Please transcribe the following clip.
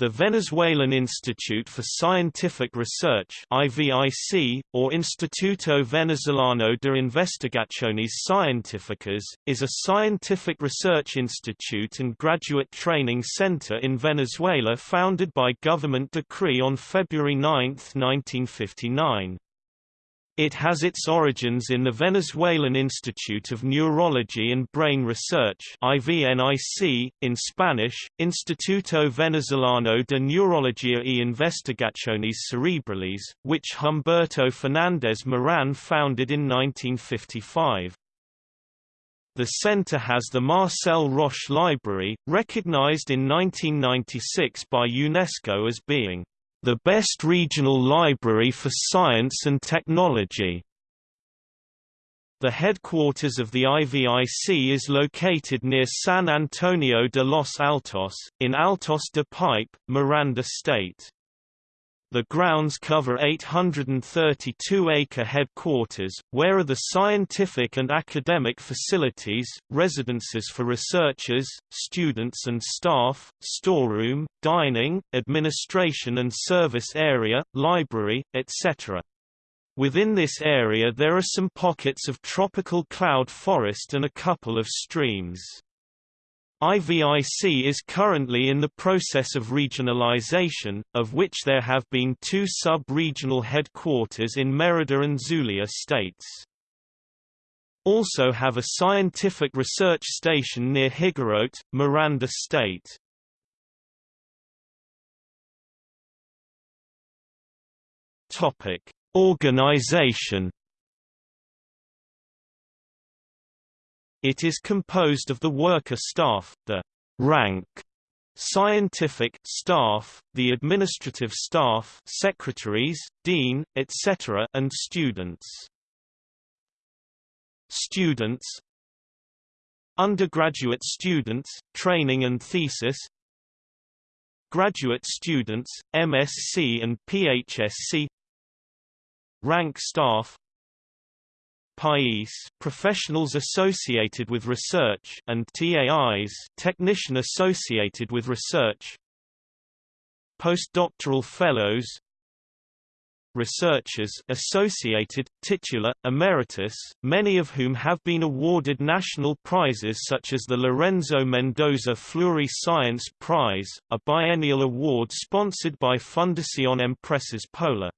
The Venezuelan Institute for Scientific Research IVIC, or Instituto Venezolano de Investigaciones Científicas, is a scientific research institute and graduate training center in Venezuela founded by government decree on February 9, 1959. It has its origins in the Venezuelan Institute of Neurology and Brain Research IVNIC, in Spanish, Instituto Venezolano de Neurología e Investigaciones Cerebrales, which Humberto Fernández Moran founded in 1955. The center has the Marcel Roche Library, recognized in 1996 by UNESCO as being the best regional library for science and technology. The headquarters of the IVIC is located near San Antonio de los Altos, in Altos de Pipe, Miranda State. The grounds cover 832-acre headquarters, where are the scientific and academic facilities, residences for researchers, students and staff, storeroom, dining, administration and service area, library, etc. Within this area there are some pockets of tropical cloud forest and a couple of streams. IVIC is currently in the process of regionalization, of which there have been two sub-regional headquarters in Merida and Zulia states. Also have a scientific research station near Higuerote, Miranda State. Organization It is composed of the worker staff, the rank scientific staff, the administrative staff secretaries, dean, etc. and students. Students Undergraduate students, training and thesis Graduate students, MSc and PhSc Rank staff PAIS professionals associated with research and TAIs technician associated with research postdoctoral fellows researchers associated, titular, emeritus, many of whom have been awarded national prizes such as the Lorenzo Mendoza Fleury Science Prize, a biennial award sponsored by Fundación Empresas Polar.